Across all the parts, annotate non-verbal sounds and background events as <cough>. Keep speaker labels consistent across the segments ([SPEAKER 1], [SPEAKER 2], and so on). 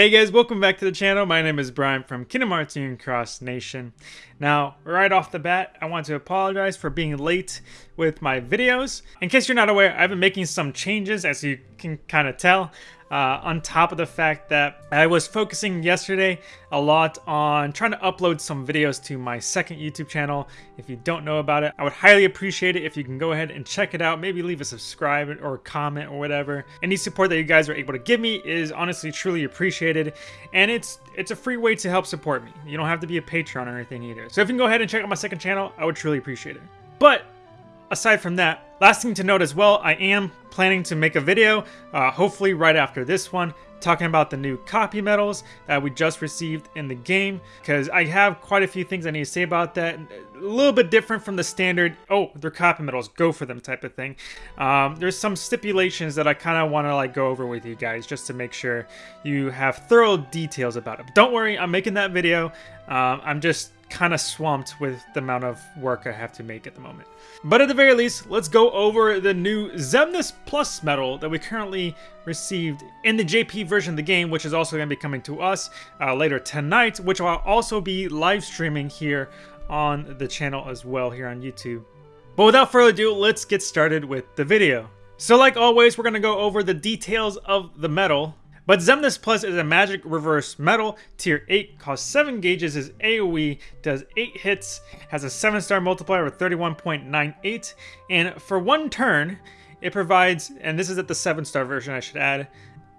[SPEAKER 1] Hey guys, welcome back to the channel. My name is Brian from Kingdom Hearts Union Cross Nation. Now, right off the bat, I want to apologize for being late with my videos. In case you're not aware, I've been making some changes, as you can kind of tell. Uh, on top of the fact that I was focusing yesterday a lot on trying to upload some videos to my second YouTube channel. If you don't know about it, I would highly appreciate it if you can go ahead and check it out. Maybe leave a subscribe or comment or whatever. Any support that you guys are able to give me is honestly truly appreciated. And it's it's a free way to help support me. You don't have to be a Patreon or anything either. So if you can go ahead and check out my second channel, I would truly appreciate it. But aside from that, last thing to note as well, I am planning to make a video, uh, hopefully right after this one, talking about the new copy medals that we just received in the game because I have quite a few things I need to say about that. A little bit different from the standard, oh, they're copy medals, go for them type of thing. Um, there's some stipulations that I kind of want to like go over with you guys just to make sure you have thorough details about it. But don't worry, I'm making that video. Um, I'm just kind of swamped with the amount of work I have to make at the moment. But at the very least, let's go over the new Xemnas Plus medal that we currently received in the JP version of the game, which is also going to be coming to us uh, later tonight, which I'll also be live streaming here on the channel as well here on YouTube. But without further ado, let's get started with the video. So like always, we're going to go over the details of the medal, but Xemnas Plus is a magic reverse metal, tier 8, costs 7 gauges, is AoE, does 8 hits, has a 7 star multiplier of 31.98, and for one turn, it provides, and this is at the 7 star version I should add,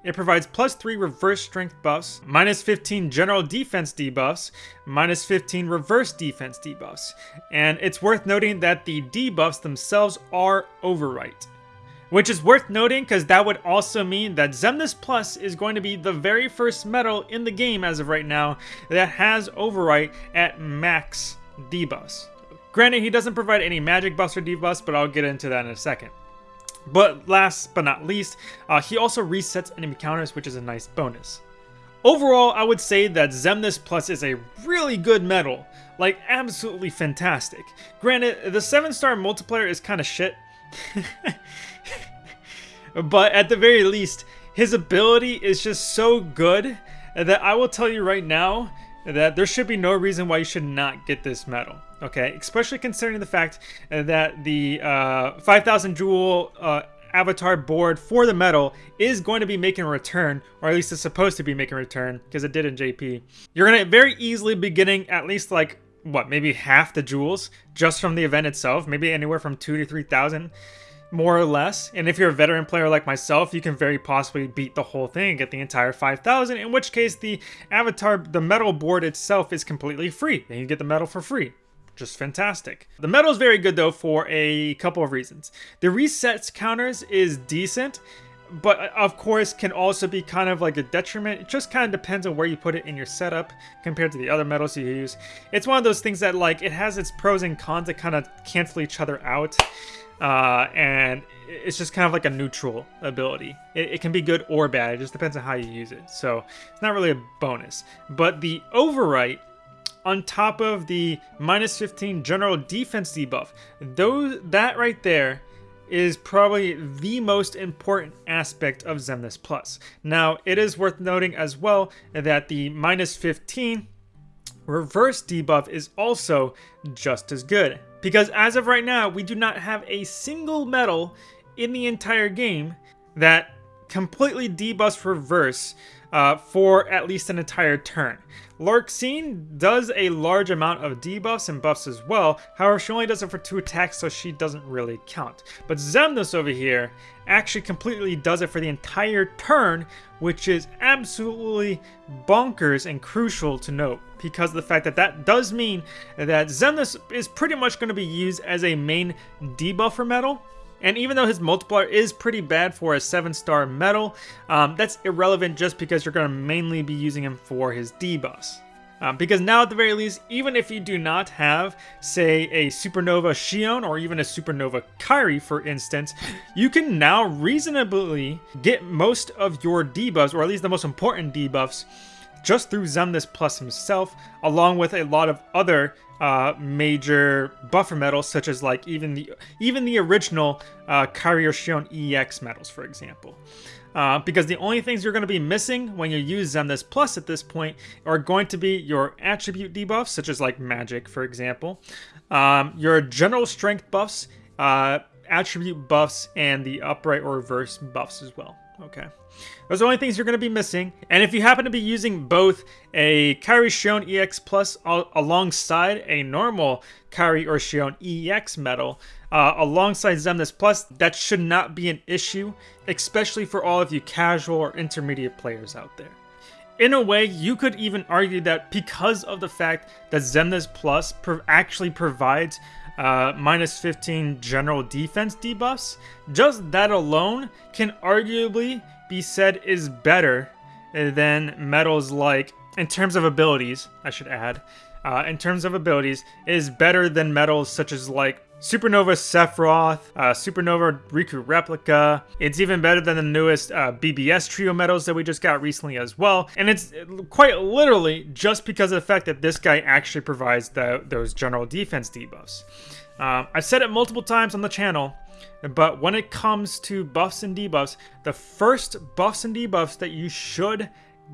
[SPEAKER 1] it provides plus 3 reverse strength buffs, minus 15 general defense debuffs, minus 15 reverse defense debuffs. And it's worth noting that the debuffs themselves are overwrite. Which is worth noting because that would also mean that Xemnas Plus is going to be the very first medal in the game as of right now that has Overwrite at max debuffs. Granted, he doesn't provide any magic buffs or debuffs, but I'll get into that in a second. But last but not least, uh, he also resets enemy counters, which is a nice bonus. Overall, I would say that Xemnas Plus is a really good medal, like absolutely fantastic. Granted, the 7 star multiplier is kind of shit, <laughs> but at the very least, his ability is just so good that I will tell you right now that there should be no reason why you should not get this medal. Okay, especially considering the fact that the uh, 5,000 jewel uh, avatar board for the medal is going to be making a return, or at least it's supposed to be making a return, because it did in JP. You're going to very easily be getting at least like, what, maybe half the jewels just from the event itself, maybe anywhere from two to 3,000 more or less. And if you're a veteran player like myself, you can very possibly beat the whole thing get the entire 5,000, in which case the avatar, the medal board itself is completely free, and you get the medal for free. Just fantastic. The medal is very good though for a couple of reasons. The resets counters is decent, but uh, of course can also be kind of like a detriment. It just kind of depends on where you put it in your setup compared to the other medals you use. It's one of those things that like it has its pros and cons that kind of cancel each other out. Uh, and it's just kind of like a neutral ability. It, it, can be good or bad. It just depends on how you use it. So it's not really a bonus. But the overwrite on top of the minus 15 general defense debuff, those that right there is probably the most important aspect of Xemnas Plus. Now, it is worth noting as well that the minus 15 reverse debuff is also just as good. Because as of right now, we do not have a single medal in the entire game that completely debuffs reverse uh, for at least an entire turn. Larxene does a large amount of debuffs and buffs as well, however she only does it for two attacks so she doesn't really count. But Xemnas over here actually completely does it for the entire turn, which is absolutely bonkers and crucial to note because of the fact that that does mean that Xemnas is pretty much going to be used as a main debuffer medal and even though his multiplier is pretty bad for a 7-star medal, um, that's irrelevant just because you're going to mainly be using him for his debuffs. Um, because now at the very least, even if you do not have, say, a Supernova Shion or even a Supernova Kairi, for instance, you can now reasonably get most of your debuffs, or at least the most important debuffs, just through Xemnas Plus himself, along with a lot of other uh, major buffer metals, such as like even the even the original uh, Kairi EX metals, for example. Uh, because the only things you're going to be missing when you use Xemnas Plus at this point are going to be your attribute debuffs, such as like magic, for example, um, your general strength buffs, uh, attribute buffs, and the upright or reverse buffs as well. Okay. Those are the only things you're going to be missing. And if you happen to be using both a Kairi Shion EX Plus alongside a normal Kairi or Shion EX metal, uh, alongside Xemnas Plus, that should not be an issue, especially for all of you casual or intermediate players out there. In a way, you could even argue that because of the fact that Xemnas Plus actually provides uh, minus 15 general defense debuffs, just that alone can arguably be said is better than metals like, in terms of abilities, I should add, uh, in terms of abilities, is better than metals such as like Supernova Sephiroth, uh, Supernova Riku Replica. It's even better than the newest uh, BBS trio medals that we just got recently as well. And it's quite literally just because of the fact that this guy actually provides the, those general defense debuffs. Uh, I've said it multiple times on the channel, but when it comes to buffs and debuffs, the first buffs and debuffs that you should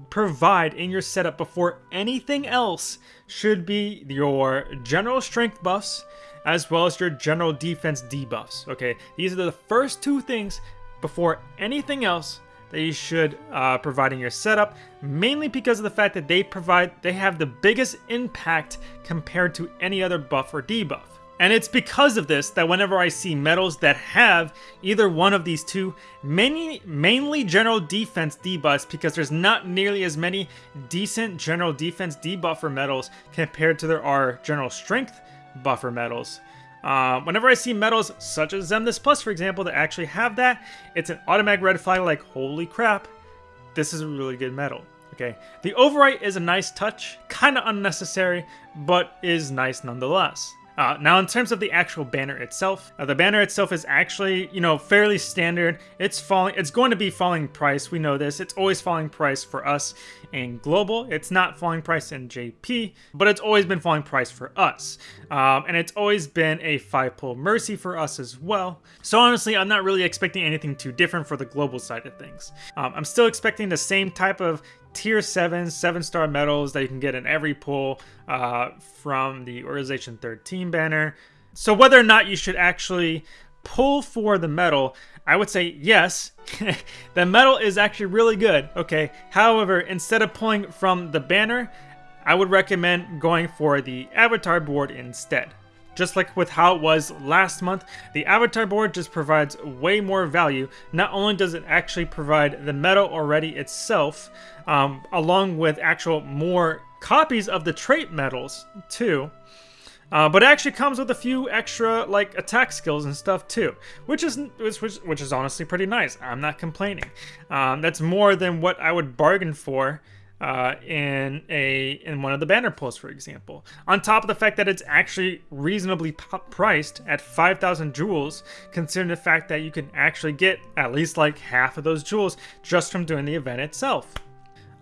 [SPEAKER 1] provide in your setup before anything else should be your general strength buffs as well as your general defense debuffs. Okay, these are the first two things before anything else that you should uh, provide in your setup, mainly because of the fact that they provide they have the biggest impact compared to any other buff or debuff. And it's because of this that whenever I see metals that have either one of these two, mainly, mainly general defense debuffs, because there's not nearly as many decent general defense debuffer metals compared to there are general strength buffer metals. Uh, whenever I see metals such as Xemnas Plus, for example, that actually have that, it's an automatic red flag like, holy crap, this is a really good metal. Okay, the overwrite is a nice touch, kind of unnecessary, but is nice nonetheless. Uh, now, in terms of the actual banner itself, uh, the banner itself is actually, you know, fairly standard. It's falling. It's going to be falling price. We know this. It's always falling price for us in global. It's not falling price in JP, but it's always been falling price for us. Um, and it's always been a five pull mercy for us as well. So honestly, I'm not really expecting anything too different for the global side of things. Um, I'm still expecting the same type of tier 7 7 star medals that you can get in every pull uh, from the organization 13 banner. So whether or not you should actually pull for the medal i would say yes. <laughs> The medal is actually really good okay? However instead of pulling from the banner i would recommend going for the avatar board instead just like with how it was last month, the avatar board just provides way more value. Not only does it actually provide the medal already itself, um, along with actual more copies of the trait medals too, uh, but it actually comes with a few extra like attack skills and stuff too, which is which, which is honestly pretty nice. I'm not complaining. Um, that's more than what I would bargain for uh, in a in one of the banner pulls, for example. On top of the fact that it's actually reasonably priced at 5,000 jewels, considering the fact that you can actually get at least like half of those jewels just from doing the event itself.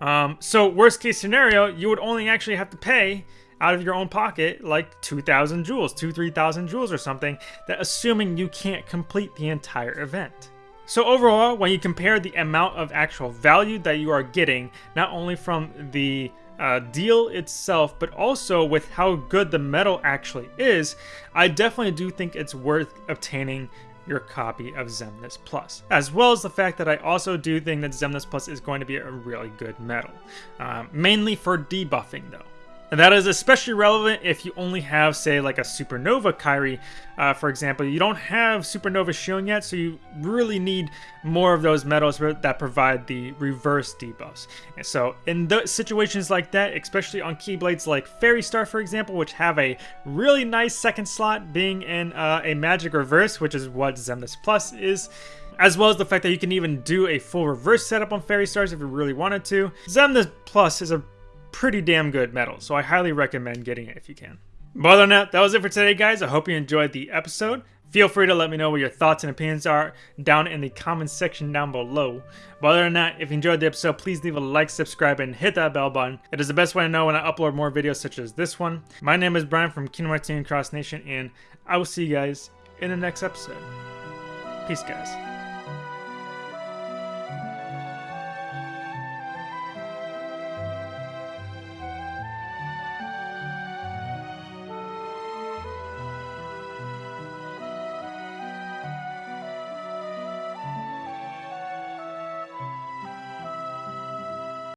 [SPEAKER 1] Um, so worst case scenario, you would only actually have to pay out of your own pocket like 2,000 jewels, 2, 3,000 jewels or something, that assuming you can't complete the entire event. So overall, when you compare the amount of actual value that you are getting, not only from the uh, deal itself, but also with how good the metal actually is, I definitely do think it's worth obtaining your copy of Xemnas Plus, as well as the fact that I also do think that Xemnas Plus is going to be a really good metal, um, mainly for debuffing though. And that is especially relevant if you only have, say, like a Supernova Kairi, uh, for example. You don't have Supernova Shion yet, so you really need more of those metals that provide the reverse debuffs. And so in situations like that, especially on Keyblades like Fairy Star, for example, which have a really nice second slot being in uh, a Magic Reverse, which is what Xemnas Plus is, as well as the fact that you can even do a full reverse setup on Fairy Stars if you really wanted to. Xemnas Plus is a pretty damn good metal, so I highly recommend getting it if you can. But other than that, that was it for today, guys. I hope you enjoyed the episode. Feel free to let me know what your thoughts and opinions are down in the comments section down below. But other than that, if you enjoyed the episode, please leave a like, subscribe, and hit that bell button. It is the best way to know when I upload more videos such as this one. My name is Brian from Kingdom Hearts Cross Nation, and I will see you guys in the next episode. Peace, guys.